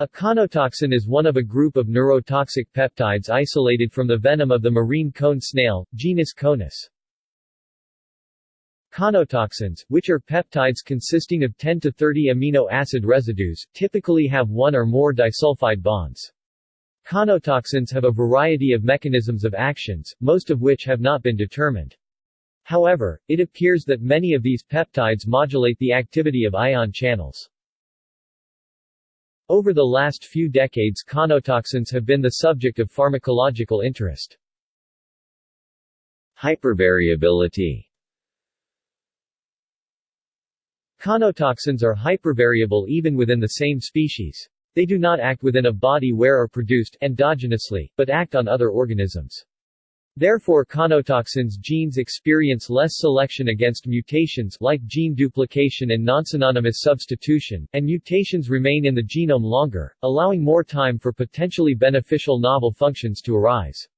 A conotoxin is one of a group of neurotoxic peptides isolated from the venom of the marine cone snail, genus Conus. Conotoxins, which are peptides consisting of 10 to 30 amino acid residues, typically have one or more disulfide bonds. Conotoxins have a variety of mechanisms of actions, most of which have not been determined. However, it appears that many of these peptides modulate the activity of ion channels. Over the last few decades conotoxins have been the subject of pharmacological interest. Hypervariability Conotoxins are hypervariable even within the same species. They do not act within a body where are produced endogenously, but act on other organisms. Therefore conotoxins genes experience less selection against mutations like gene duplication and nonsynonymous substitution, and mutations remain in the genome longer, allowing more time for potentially beneficial novel functions to arise.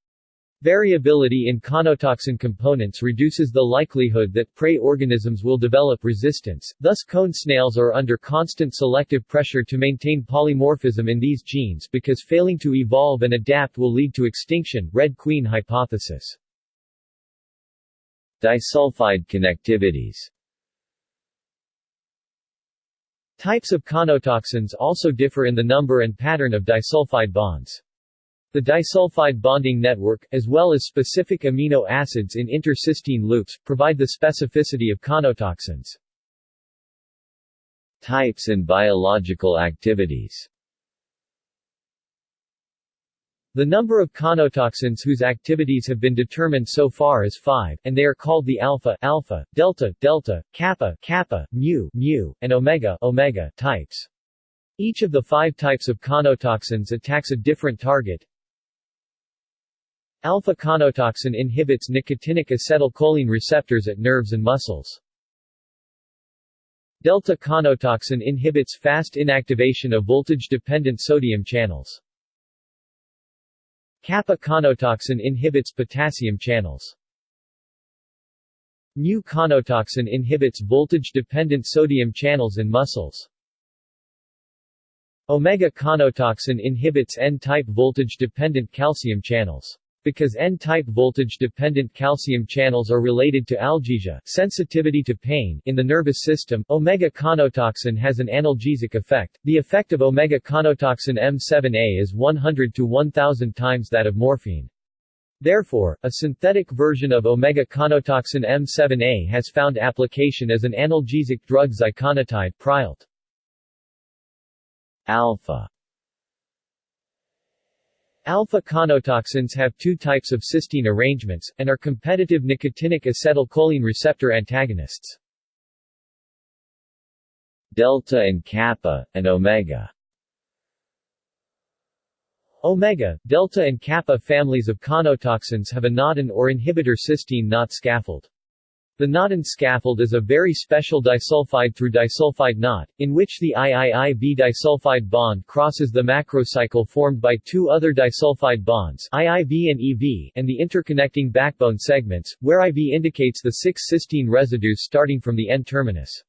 Variability in conotoxin components reduces the likelihood that prey organisms will develop resistance, thus cone snails are under constant selective pressure to maintain polymorphism in these genes because failing to evolve and adapt will lead to extinction Red Queen hypothesis. Disulfide connectivities Types of conotoxins also differ in the number and pattern of disulfide bonds. The disulfide bonding network, as well as specific amino acids in intercysteine loops, provide the specificity of conotoxins. Types and biological activities The number of conotoxins whose activities have been determined so far is 5, and they are called the alpha, alpha, delta, delta, kappa, kappa, mu, mu, and omega, omega types. Each of the five types of conotoxins attacks a different target. Alpha-conotoxin inhibits nicotinic acetylcholine receptors at nerves and muscles. Delta-conotoxin inhibits fast inactivation of voltage-dependent sodium channels. Kappa-conotoxin inhibits potassium channels. Mu-conotoxin inhibits voltage-dependent sodium channels in muscles. Omega-conotoxin inhibits N-type voltage-dependent calcium channels. Because N-type voltage-dependent calcium channels are related to algesia sensitivity to pain in the nervous system, omega-conotoxin has an analgesic effect. The effect of omega-conotoxin M7A is 100 to 1000 times that of morphine. Therefore, a synthetic version of omega-conotoxin M7A has found application as an analgesic drug ziconotide Prialt. Alpha Alpha-conotoxins have two types of cysteine arrangements, and are competitive nicotinic acetylcholine receptor antagonists. Delta and kappa, and omega Omega, delta and kappa families of conotoxins have a knottin or inhibitor cysteine knot scaffold. The Knottin scaffold is a very special disulfide through disulfide knot, in which the IIIB disulfide bond crosses the macrocycle formed by two other disulfide bonds IIB and EV and the interconnecting backbone segments, where IV indicates the six cysteine residues starting from the N-terminus.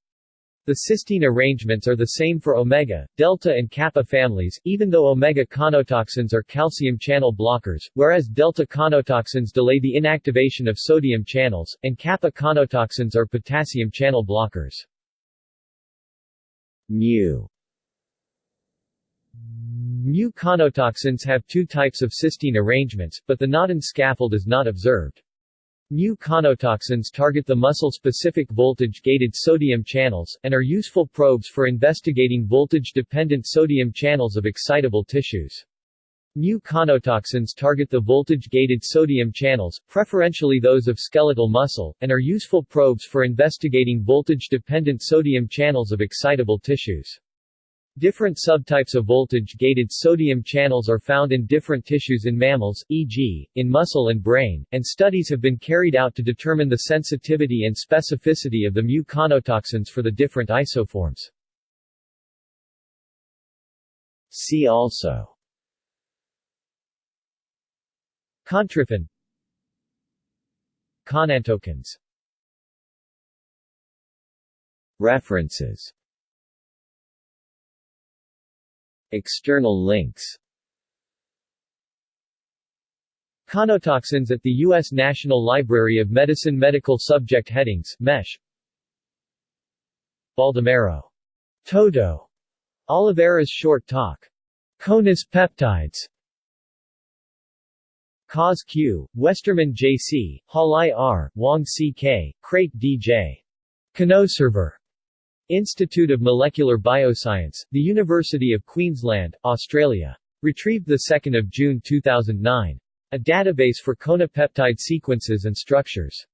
The cysteine arrangements are the same for omega, delta and kappa families, even though omega conotoxins are calcium channel blockers, whereas delta conotoxins delay the inactivation of sodium channels, and kappa conotoxins are potassium channel blockers. Mu Mu conotoxins have two types of cysteine arrangements, but the Knottin scaffold is not observed. Mu conotoxins target the muscle-specific voltage-gated sodium channels, and are useful probes for investigating voltage-dependent sodium channels of excitable tissues. Mu conotoxins target the voltage-gated sodium channels, preferentially those of skeletal muscle, and are useful probes for investigating voltage-dependent sodium channels of excitable tissues. Different subtypes of voltage-gated sodium channels are found in different tissues in mammals, e.g., in muscle and brain, and studies have been carried out to determine the sensitivity and specificity of the mu conotoxins for the different isoforms. See also Contryphin Conantokins References External links Conotoxins at the U.S. National Library of Medicine Medical Subject Headings MESH Baldomero. Toto. Olivera's short talk. Conus peptides. Kaas Q, Westermann J.C., Halai R., Wong C.K., Craik D.J. ConoServer. Institute of Molecular Bioscience, The University of Queensland, Australia. Retrieved 2 June 2009. A database for conopeptide sequences and structures.